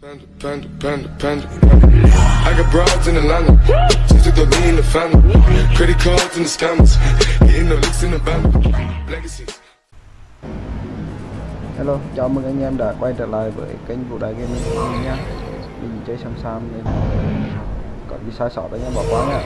Panda, panda, panda, panda. I got broads in Atlanta. Just took the lean in the family. Credit cards in the scammers. Getting the licks in the band. Legacies. Hello, chào mừng anh em đã quay trở lại với kênh Vũ Đại Gaming của mình nha Mình chơi Sam Sam nên có gì sai sót anh em bỏ qua nha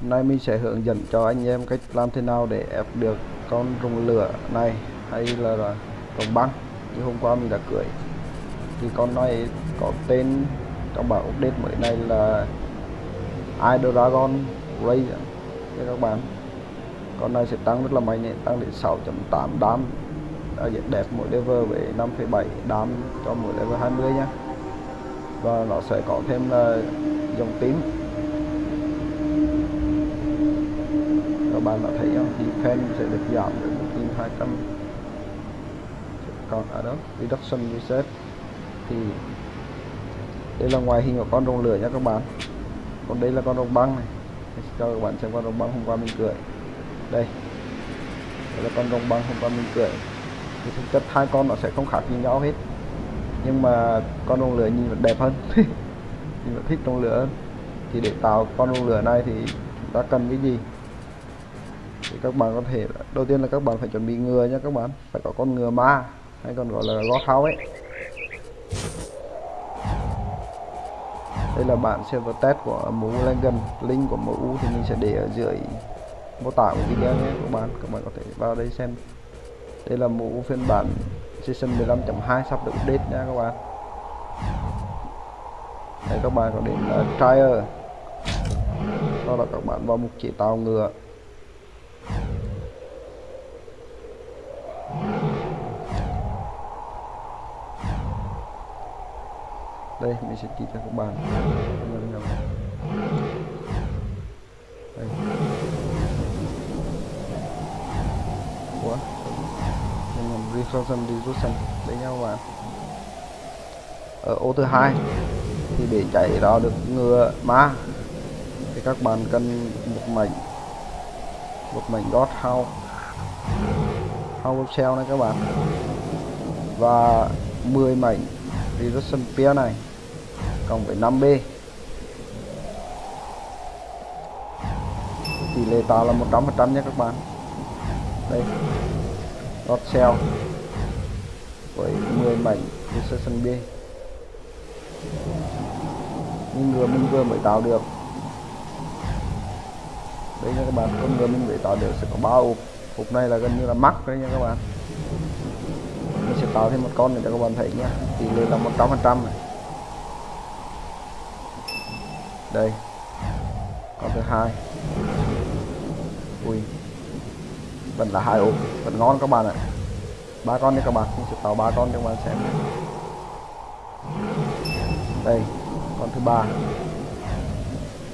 Hôm nay mình sẽ hướng dẫn cho anh em cách làm thế nào để ép được con rồng lửa này hay là, là rồng băng như hôm qua mình đã cưỡi thì con này có tên trong bản update mới này là iDragon Ray nha các bạn con này sẽ tăng rất là mạnh tăng đến 6.8 đam. Đẹp mỗi level với 5,7 đam cho mỗi level 20 nhé và nó sẽ có thêm là dòng tím các bạn đã thấy không? Defense sẽ được giảm đến 1200 còn ở đó reduction reset thì đây là ngoài hình của con rồng lửa nha các bạn. Còn đây là con rồng băng này. Để cho các bạn xem con rồng băng hôm qua mình cười đây. Đây là con rồng băng hôm qua mình cười thì thực chất hai con nó sẽ không khác gì nhau hết. Nhưng mà con rồng lửa nhìn vẫn đẹp hơn. Mình vẫn thích rồng lửa hơn. Thì để tạo con rồng lửa này thì chúng ta cần cái gì? Thì các bạn có thể, đầu tiên là các bạn phải chuẩn bị ngừa nha các bạn. Phải có con ngừa ma, hay còn gọi là gót hao ấy. Đây là bản server test của mũ Langan. Link của mũ thì mình sẽ để ở dưới mô tả của video nhé các bạn. Các bạn có thể vào đây xem. Đây là mũ phiên bản season 15.2 sắp được update nha các bạn. Đây các bạn có đến uh, trial. Đó các bạn vào mục chỉ tạo ngựa. Đây, mình sẽ chỉ cho các bạn đây. Quá. Mình làm reflection diffusion đấy nhau bạn ở ô thứ hai, thì để chạy đó được ngựa ma. Thì các bạn cần một mảnh một mảnh god house house shell này các bạn. Và 10 mảnh reduction pair này cộng với 5B tỷ lệ tạo là 100% nha các bạn. Đây dot cell với 10 mảnh reduction B. Nhưng ngừa mình vừa mới tạo được. Đây nha các bạn, con ngừa mình mới tạo được sẽ có ba hộp hộp này là gần như là mắc đấy nha các bạn. Mình sẽ tạo thêm một con để cho các bạn thấy nhé tỷ lệ là 100% này đây. Con thứ hai. Ui. Vẫn là hai ốp vẫn ngon các bạn ạ. Ba con đi các bạn. Mình sẽ tạo ba con cho các bạn xem. Đây. Con thứ ba.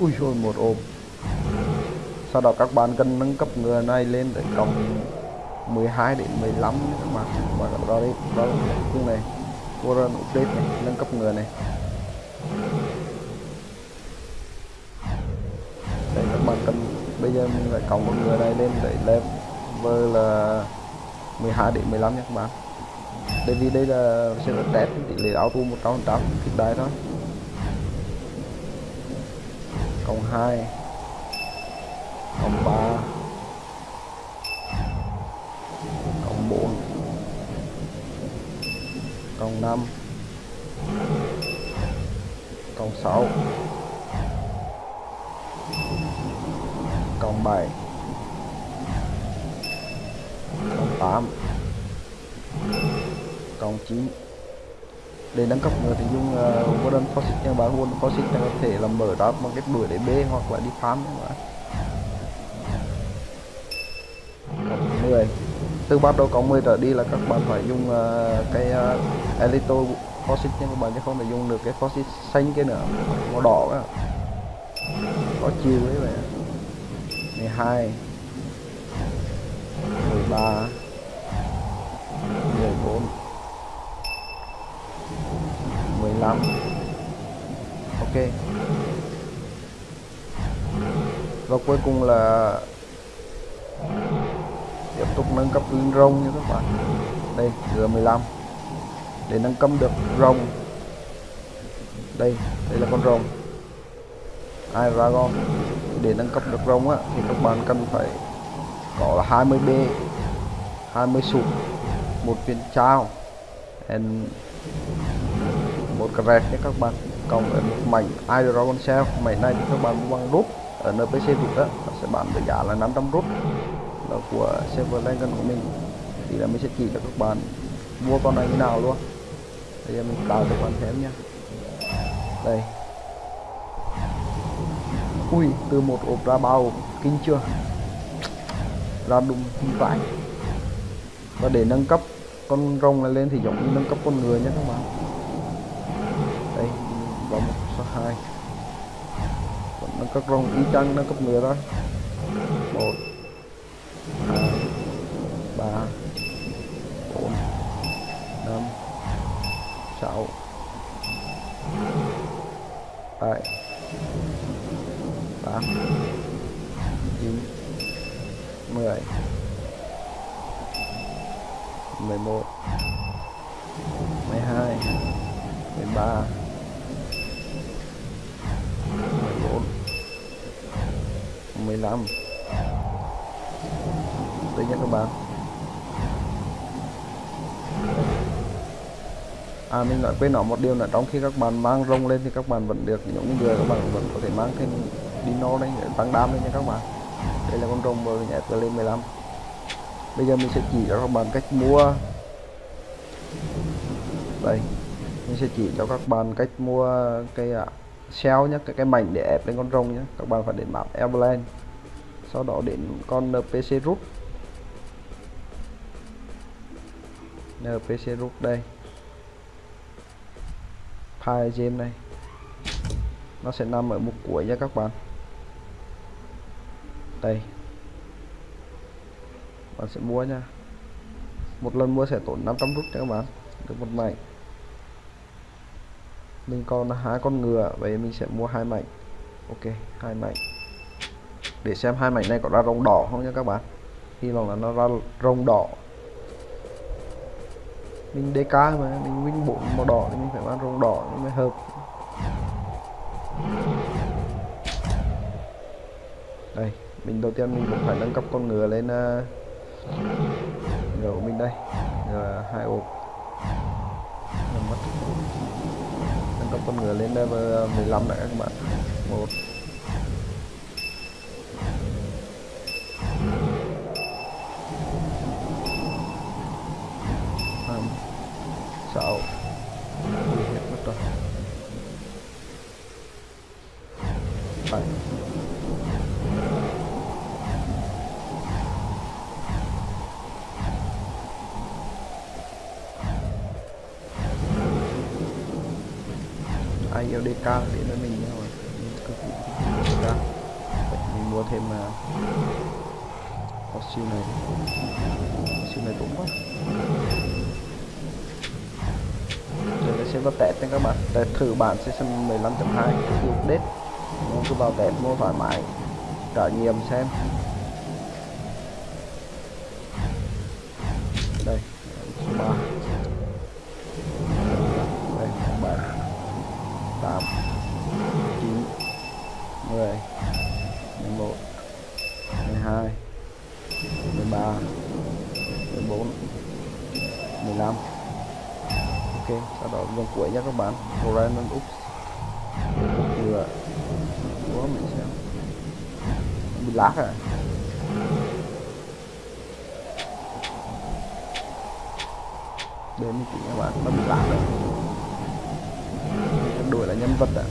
Ui rồi một ôm, sau đó các bạn cần nâng cấp người này lên để cộng 12 đến 15 các bạn. Và các bạn đó cái cung này. Warren update này. Nâng cấp người này đây các bạn cần bây giờ mình lại cộng một người này lên để level là 12 đến 15 nha các bạn. Tại vì đây là sẽ là test tỷ lệ auto 100 trăm kịp đài thôi. Cộng 2 cộng 3 cộng 4 cộng 5 cộng 6 cộng 7 cộng 8 cộng 9 để nâng cấp người thì dùng ờ, uh, Golden Faucet nha bạn Golden Faucet có thể là mở ra bằng cách đuổi để B hoặc là đi farm các cộng 10 từ bắt đầu cộng 10 trở đi là các bạn phải dùng uh, cái uh, Elito Faucet nhưng các bạn sẽ không thể dùng được cái Faucet xanh kia nữa. Màu đỏ đó. có chiều đấy vậy 12 13 14 15 ok. Và cuối cùng là tiếp tục nâng cấp linh rông nha các bạn. Đây g 15 để nâng cấp được rồng. Đây đây là con rồng. Ai dragon để nâng cấp được rồng á, thì các bạn cần phải có là 20 b 20 sụp, một viên trao and một cái nhé các bạn cộng với một mảnh Iron shell mảnh này thì các bạn mua bằng rút ở npc rút đó nó sẽ bán với giá là 500 rút. Là của server Lengen của mình, thì là mình sẽ chỉ cho các bạn mua con này như nào luôn. Bây giờ mình tạo cho các bạn xem nha. Đây ui, từ một ốp ra bao, kinh chưa? Ra đúng kinh và để nâng cấp con rồng này lên thì giống như nâng cấp con người nhé các bạn. Đây, vào một số hai. Còn nâng cấp rồng y chang nâng cấp người đó một, hai, ba, bốn, năm, sáu, bảy tám chín mười mười một, mười hai, mười ba, mười bốn, mười lăm. Đây nha các bạn. À mình nói quên nói một điều là trong khi các bạn mang rông lên thì các bạn vẫn được, những người các bạn vẫn có thể mang thêm dino đây để tăng đam lên nha các bạn. Đây là con rồng vừa nhảy lên 15 bây giờ mình sẽ chỉ cho các bạn cách mua. Đây mình sẽ chỉ cho các bạn cách mua cái à, uh, shell nhé cái cái mảnh để ép lên con rồng nhé các bạn phải đến map Everland sau đó đến con NPC root NPC root đây. File game này. Nó sẽ nằm ở mục cuối nha các bạn đây bạn sẽ mua nha. Một lần mua sẽ tốn 500 rút cho các bạn. Được một mảnh. Mình còn hai con ngựa, vậy mình sẽ mua hai mảnh. Ok, hai mảnh. Để xem hai mảnh này có ra rồng đỏ không nha các bạn. Hy vọng là nó ra rồng đỏ. Mình DK mà, mình win bộ màu đỏ thì mình phải mang rồng đỏ mới hợp. Đây mình đầu tiên mình cũng phải nâng cấp con ngựa lên ờ, ngựa của mình đây. Ngựa hai ộp nâng cấp con ngựa lên level ờ, 15 đã các bạn một. Nhiều đề DK đến với mình rồi mình cực kỳ DK Vậy mình mua thêm uh, có siêu này. Siêu này cũng quá. Đây xem vào test nha các bạn. Test thử bản season 15.2 update. Mua cứ vào test mua thoải mái. Trải nghiệm xem. 13 14 15 ok, sau đó vòng cuối nha các bạn. Horizon Úc vừa. Quá mình xem. Bị lát rồi đến mình chỉ các bạn, nó bị lát rồi. Đổi là nhân vật à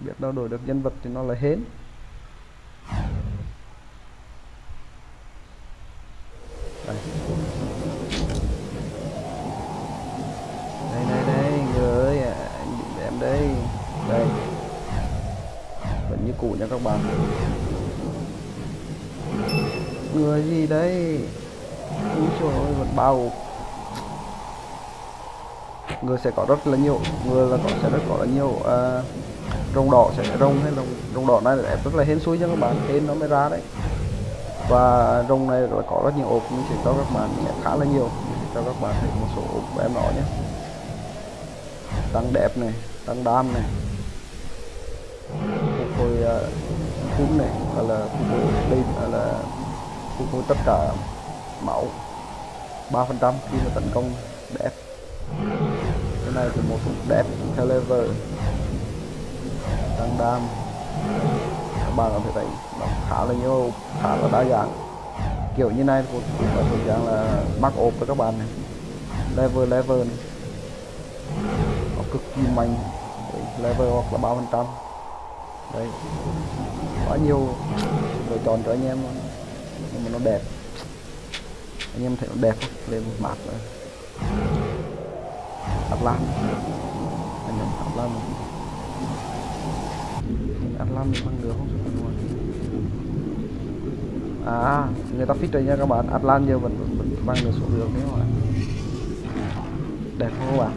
biết đâu đổi được nhân vật thì nó là hến đây đây đây đây người ơi à, anh bị em đây đây vẫn như cũ nha các bạn người gì đấy, úi trời ơi vẫn bao người sẽ có rất là nhiều người là có sẽ rất có là nhiều à, rồng đỏ sẽ rồng hay rồng rồng đỏ này đẹp rất là hên xui cho các bạn hên nó mới ra đấy. Và rồng này là có rất nhiều ốp mình sẽ cho các bạn khá là nhiều cho các bạn thấy một số ốp của em nó nhé. Tăng đẹp này tăng đam này. Phục hồi à, uh, cúm này hoặc là phục hồi hoặc là phục hồi tất cả máu. 3% khi mà tấn công đẹp cái này thì một phục đẹp theo level. Tăng đam. Các bạn có thể thấy nó khá là nhiều khá là đa dạng. Kiểu như này cũng là thuộc dạng là mắc ốp với các bạn này. Level level này. Nó cực kỳ mạnh. Đấy, level hoặc là ba phần trăm. Đấy. Quá nhiều. Lựa chọn cho anh em luôn nhưng mà nó đẹp. Anh em thấy nó đẹp không? Lên một mặt nữa. Atlan. Anh em Atlan. Atlan mình bằng được không? Sao đúng không? à người ta fit rồi nha các bạn. Atlan giờ vẫn, vẫn, vẫn băng được số lượng đấy mà đẹp không các bạn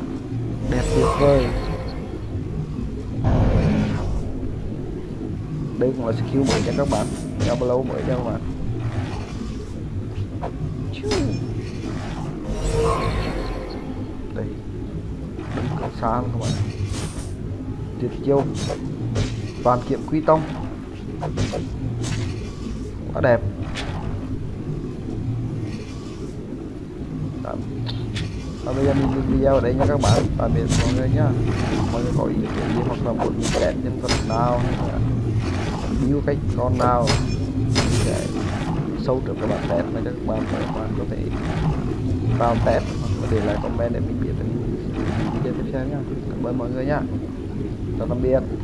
đẹp tuyệt vời. Đây cũng là skill mới cho các bạn. Diablo mới cho các bạn đây. Đừng có xa các bạn. Tuyệt chiêu. Toàn kiệm quy tông. Quá đẹp. Tạm. Và bây giờ mình dừng video ở đây nha các bạn. Tạm biệt mọi người nhá mọi người có ý kiến gì hoặc là muốn mình đẹp nhân vật nào hay là build cách con nào sâu được các bạn test này các bạn các bạn có thể vào test và để lại comment để mình biết được video tiếp theo nha. Cảm ơn mọi người nha. Chào tạm biệt.